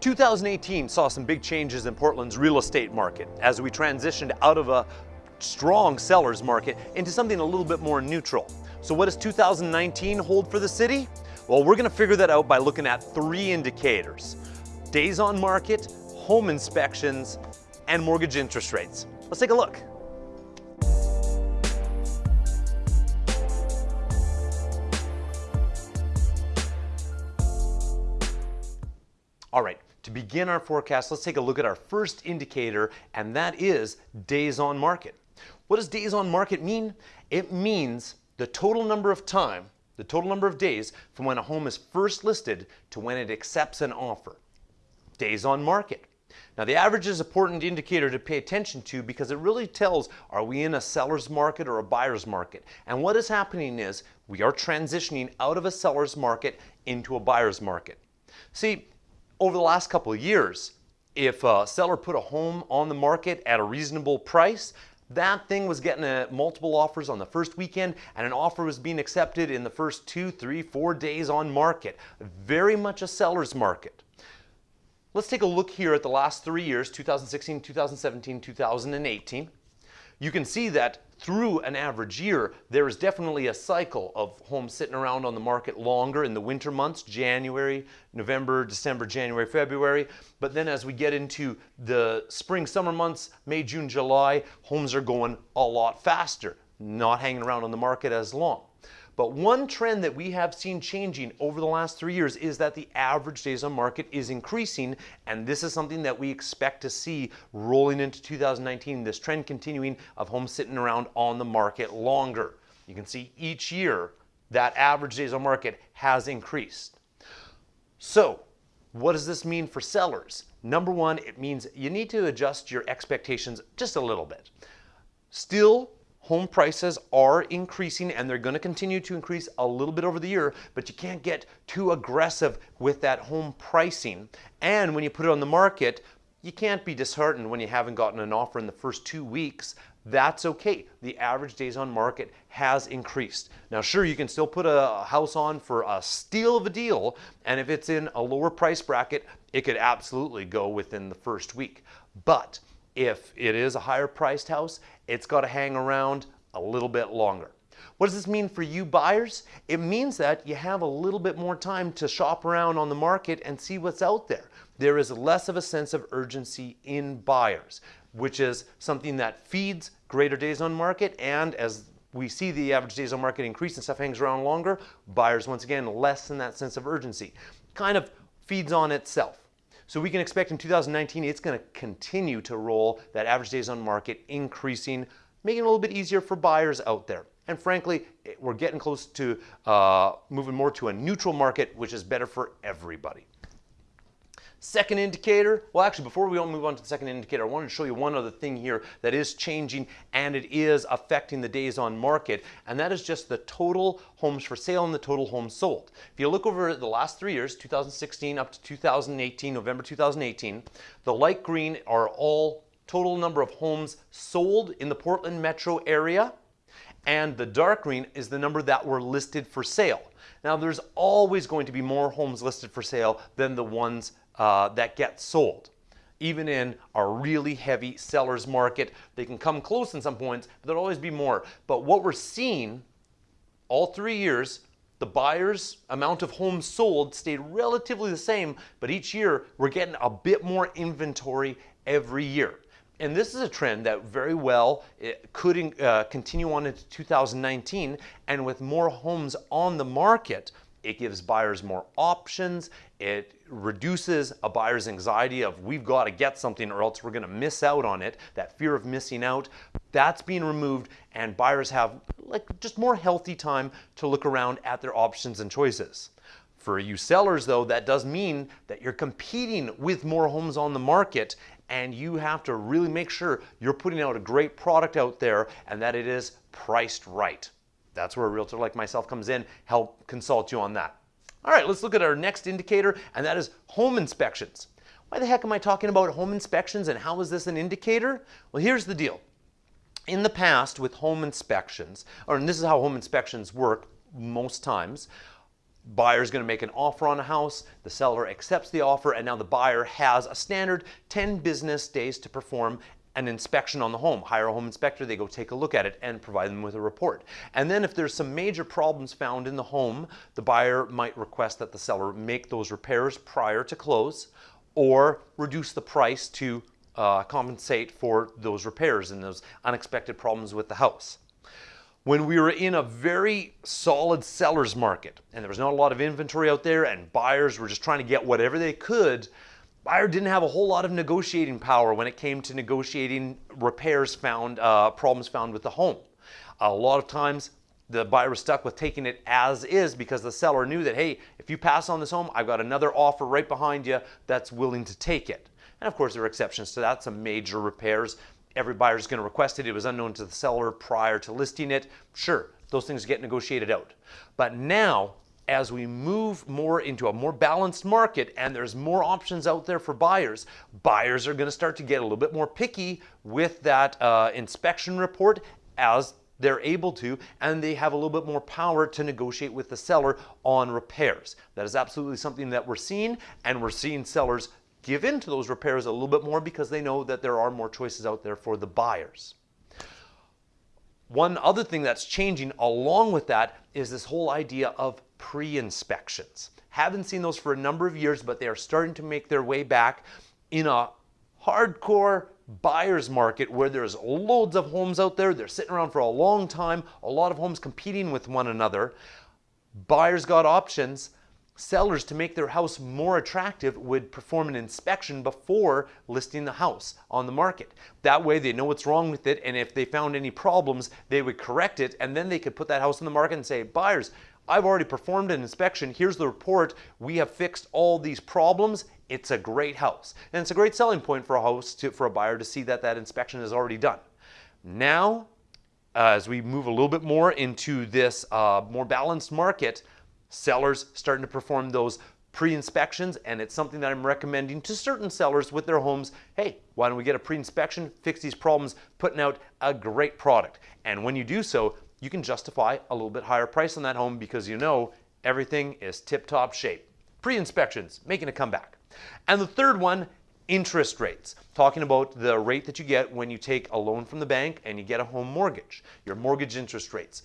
2018 saw some big changes in Portland's real estate market as we transitioned out of a strong seller's market into something a little bit more neutral. So what does 2019 hold for the city? Well, we're gonna figure that out by looking at three indicators. Days on market, home inspections, and mortgage interest rates. Let's take a look. Begin our forecast, let's take a look at our first indicator, and that is days on market. What does days on market mean? It means the total number of time, the total number of days from when a home is first listed to when it accepts an offer. Days on market. Now the average is an important indicator to pay attention to because it really tells are we in a seller's market or a buyer's market. And what is happening is we are transitioning out of a seller's market into a buyer's market. See, over the last couple of years, if a seller put a home on the market at a reasonable price, that thing was getting a, multiple offers on the first weekend and an offer was being accepted in the first two, three, four days on market. Very much a seller's market. Let's take a look here at the last three years, 2016, 2017, 2018 you can see that through an average year, there is definitely a cycle of homes sitting around on the market longer in the winter months, January, November, December, January, February. But then as we get into the spring, summer months, May, June, July, homes are going a lot faster, not hanging around on the market as long. But one trend that we have seen changing over the last three years is that the average days on market is increasing, and this is something that we expect to see rolling into 2019, this trend continuing of homes sitting around on the market longer. You can see each year that average days on market has increased. So, what does this mean for sellers? Number one, it means you need to adjust your expectations just a little bit. Still, home prices are increasing and they're going to continue to increase a little bit over the year, but you can't get too aggressive with that home pricing. And when you put it on the market, you can't be disheartened when you haven't gotten an offer in the first two weeks. That's okay. The average days on market has increased. Now, sure, you can still put a house on for a steal of a deal, and if it's in a lower price bracket, it could absolutely go within the first week. But if it is a higher priced house, it's got to hang around a little bit longer. What does this mean for you buyers? It means that you have a little bit more time to shop around on the market and see what's out there. There is less of a sense of urgency in buyers, which is something that feeds greater days on market and as we see the average days on market increase and stuff hangs around longer, buyers once again less lessen that sense of urgency. Kind of feeds on itself. So we can expect in 2019 it's going to continue to roll, that average days on market increasing, making it a little bit easier for buyers out there. And frankly, we're getting close to uh, moving more to a neutral market, which is better for everybody. Second indicator, well actually before we all move on to the second indicator, I wanted to show you one other thing here that is changing and it is affecting the days on market and that is just the total homes for sale and the total homes sold. If you look over the last three years, 2016 up to 2018, November 2018, the light green are all total number of homes sold in the Portland metro area and the dark green is the number that were listed for sale. Now there's always going to be more homes listed for sale than the ones uh, that get sold. Even in a really heavy seller's market, they can come close in some points, but there'll always be more. But what we're seeing all three years, the buyer's amount of homes sold stayed relatively the same, but each year we're getting a bit more inventory every year. And this is a trend that very well could uh, continue on into 2019. And with more homes on the market, it gives buyers more options. It reduces a buyer's anxiety of we've got to get something or else we're going to miss out on it. That fear of missing out, that's being removed and buyers have like just more healthy time to look around at their options and choices. For you sellers though, that does mean that you're competing with more homes on the market and you have to really make sure you're putting out a great product out there and that it is priced right. That's where a realtor like myself comes in, help consult you on that. All right, let's look at our next indicator, and that is home inspections. Why the heck am I talking about home inspections and how is this an indicator? Well, here's the deal. In the past with home inspections, or and this is how home inspections work most times, buyer's going to make an offer on a house, the seller accepts the offer, and now the buyer has a standard 10 business days to perform an inspection on the home. Hire a home inspector, they go take a look at it and provide them with a report. And then if there's some major problems found in the home, the buyer might request that the seller make those repairs prior to close or reduce the price to uh, compensate for those repairs and those unexpected problems with the house. When we were in a very solid seller's market and there was not a lot of inventory out there and buyers were just trying to get whatever they could, buyer didn't have a whole lot of negotiating power when it came to negotiating repairs found, uh, problems found with the home. A lot of times the buyer was stuck with taking it as is because the seller knew that, hey, if you pass on this home, I've got another offer right behind you that's willing to take it. And of course, there are exceptions to that, some major repairs. Every buyer is going to request it. It was unknown to the seller prior to listing it. Sure, those things get negotiated out. But now, as we move more into a more balanced market and there's more options out there for buyers, buyers are going to start to get a little bit more picky with that uh, inspection report as they're able to, and they have a little bit more power to negotiate with the seller on repairs. That is absolutely something that we're seeing, and we're seeing sellers give in to those repairs a little bit more because they know that there are more choices out there for the buyers. One other thing that's changing along with that is this whole idea of pre-inspections. Haven't seen those for a number of years, but they are starting to make their way back in a hardcore buyer's market where there's loads of homes out there. They're sitting around for a long time, a lot of homes competing with one another. Buyers got options sellers to make their house more attractive would perform an inspection before listing the house on the market. That way they know what's wrong with it and if they found any problems they would correct it and then they could put that house on the market and say buyers I've already performed an inspection here's the report we have fixed all these problems it's a great house and it's a great selling point for a house to, for a buyer to see that that inspection is already done. Now uh, as we move a little bit more into this uh, more balanced market Sellers starting to perform those pre-inspections and it's something that I'm recommending to certain sellers with their homes. Hey, why don't we get a pre-inspection, fix these problems, putting out a great product. And when you do so, you can justify a little bit higher price on that home because you know everything is tip-top shape. Pre-inspections, making a comeback. And the third one, interest rates. Talking about the rate that you get when you take a loan from the bank and you get a home mortgage, your mortgage interest rates.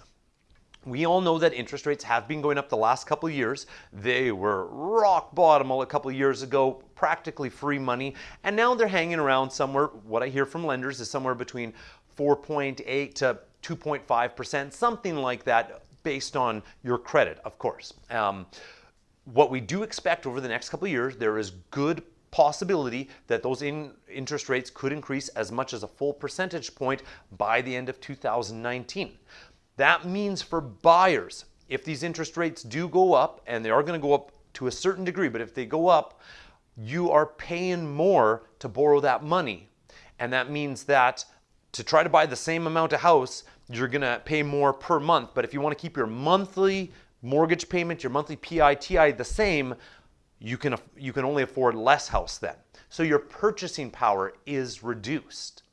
We all know that interest rates have been going up the last couple of years. They were rock bottom a couple of years ago, practically free money, and now they're hanging around somewhere. What I hear from lenders is somewhere between 4.8 to 2.5%, something like that, based on your credit, of course. Um, what we do expect over the next couple of years, there is good possibility that those in interest rates could increase as much as a full percentage point by the end of 2019. That means for buyers, if these interest rates do go up, and they are going to go up to a certain degree, but if they go up, you are paying more to borrow that money. And that means that to try to buy the same amount of house, you're going to pay more per month. But if you want to keep your monthly mortgage payment, your monthly PITI the same, you can, you can only afford less house then. So your purchasing power is reduced.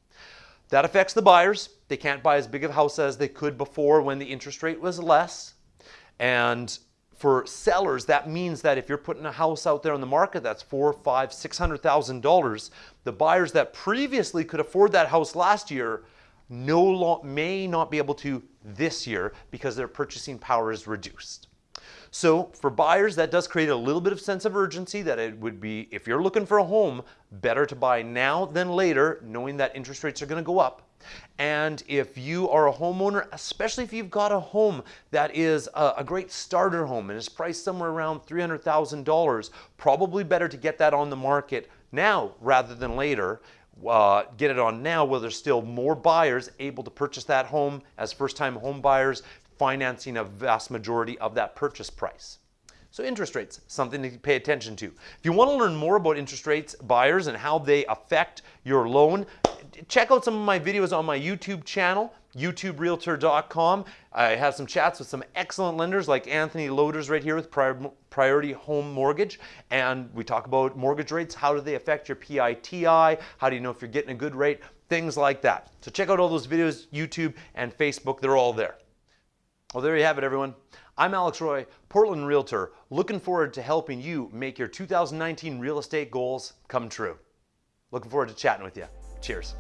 That affects the buyers. They can't buy as big of a house as they could before when the interest rate was less. And for sellers, that means that if you're putting a house out there on the market that's four, five, six hundred thousand dollars, the buyers that previously could afford that house last year no may not be able to this year because their purchasing power is reduced. So for buyers, that does create a little bit of sense of urgency that it would be, if you're looking for a home, better to buy now than later, knowing that interest rates are going to go up. And if you are a homeowner, especially if you've got a home that is a, a great starter home and is priced somewhere around $300,000, probably better to get that on the market now rather than later. Uh, get it on now where there's still more buyers able to purchase that home as first-time home buyers financing a vast majority of that purchase price. So interest rates, something to pay attention to. If you want to learn more about interest rates, buyers, and how they affect your loan, check out some of my videos on my YouTube channel, youtuberealtor.com. I have some chats with some excellent lenders like Anthony Loaders right here with Priority Home Mortgage. And we talk about mortgage rates. How do they affect your PITI? How do you know if you're getting a good rate? Things like that. So check out all those videos, YouTube and Facebook. They're all there. Well, there you have it, everyone. I'm Alex Roy, Portland Realtor, looking forward to helping you make your 2019 real estate goals come true. Looking forward to chatting with you. Cheers.